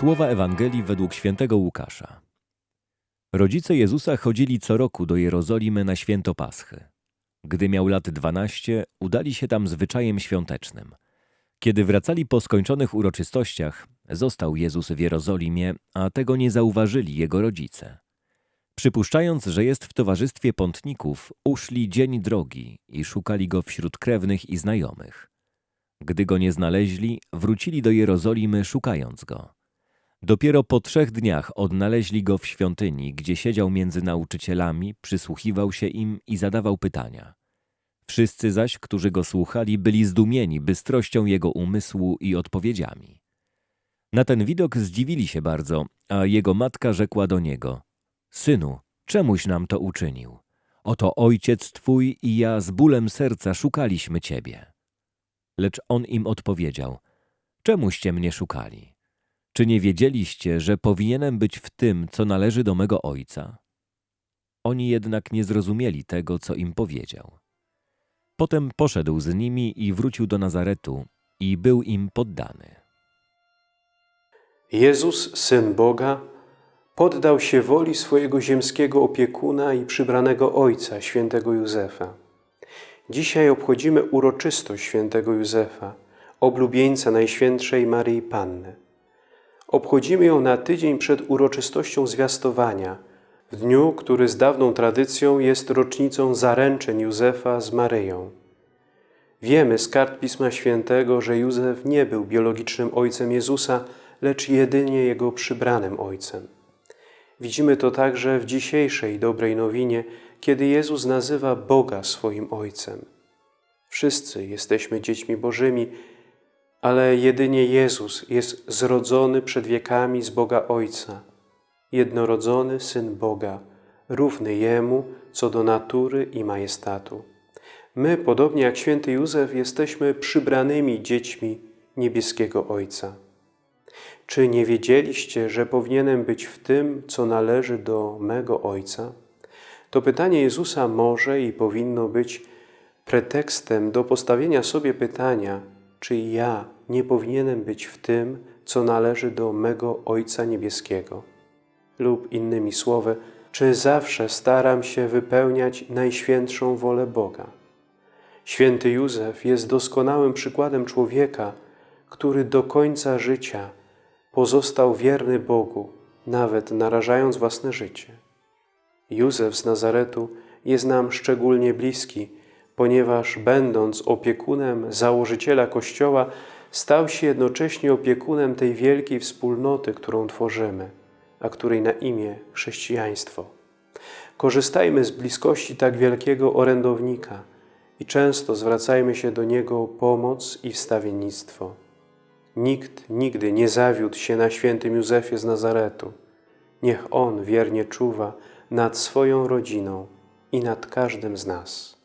Słowa Ewangelii według świętego Łukasza. Rodzice Jezusa chodzili co roku do Jerozolimy na święto Paschy. Gdy miał lat dwanaście, udali się tam zwyczajem świątecznym. Kiedy wracali po skończonych uroczystościach, został Jezus w Jerozolimie, a tego nie zauważyli jego rodzice. Przypuszczając, że jest w towarzystwie pątników, uszli dzień drogi i szukali go wśród krewnych i znajomych. Gdy go nie znaleźli, wrócili do Jerozolimy szukając go. Dopiero po trzech dniach odnaleźli go w świątyni, gdzie siedział między nauczycielami, przysłuchiwał się im i zadawał pytania. Wszyscy zaś, którzy go słuchali, byli zdumieni bystrością jego umysłu i odpowiedziami. Na ten widok zdziwili się bardzo, a jego matka rzekła do niego: Synu, czemuś nam to uczynił? Oto ojciec twój i ja z bólem serca szukaliśmy ciebie. Lecz on im odpowiedział: Czemuście mnie szukali? Czy nie wiedzieliście, że powinienem być w tym, co należy do mego ojca? Oni jednak nie zrozumieli tego, co im powiedział. Potem poszedł z nimi i wrócił do Nazaretu i był im poddany. Jezus, Syn Boga, poddał się woli swojego ziemskiego opiekuna i przybranego Ojca, świętego Józefa. Dzisiaj obchodzimy uroczystość świętego Józefa, oblubieńca Najświętszej Maryi Panny. Obchodzimy ją na tydzień przed uroczystością zwiastowania, w dniu, który z dawną tradycją jest rocznicą zaręczeń Józefa z Maryją. Wiemy z kart Pisma Świętego, że Józef nie był biologicznym ojcem Jezusa, lecz jedynie jego przybranym ojcem. Widzimy to także w dzisiejszej dobrej nowinie, kiedy Jezus nazywa Boga swoim Ojcem. Wszyscy jesteśmy dziećmi Bożymi, ale jedynie Jezus jest zrodzony przed wiekami z Boga Ojca, jednorodzony Syn Boga, równy Jemu co do natury i majestatu. My, podobnie jak święty Józef, jesteśmy przybranymi dziećmi niebieskiego Ojca. Czy nie wiedzieliście, że powinienem być w tym, co należy do mego Ojca? To pytanie Jezusa może i powinno być pretekstem do postawienia sobie pytania, czy ja nie powinienem być w tym, co należy do mego Ojca Niebieskiego? Lub innymi słowy, czy zawsze staram się wypełniać najświętszą wolę Boga? Święty Józef jest doskonałym przykładem człowieka, który do końca życia pozostał wierny Bogu, nawet narażając własne życie. Józef z Nazaretu jest nam szczególnie bliski, ponieważ będąc opiekunem założyciela Kościoła, stał się jednocześnie opiekunem tej wielkiej wspólnoty, którą tworzymy, a której na imię chrześcijaństwo. Korzystajmy z bliskości tak wielkiego orędownika i często zwracajmy się do Niego o pomoc i wstawiennictwo. Nikt nigdy nie zawiódł się na świętym Józefie z Nazaretu. Niech On wiernie czuwa nad swoją rodziną i nad każdym z nas.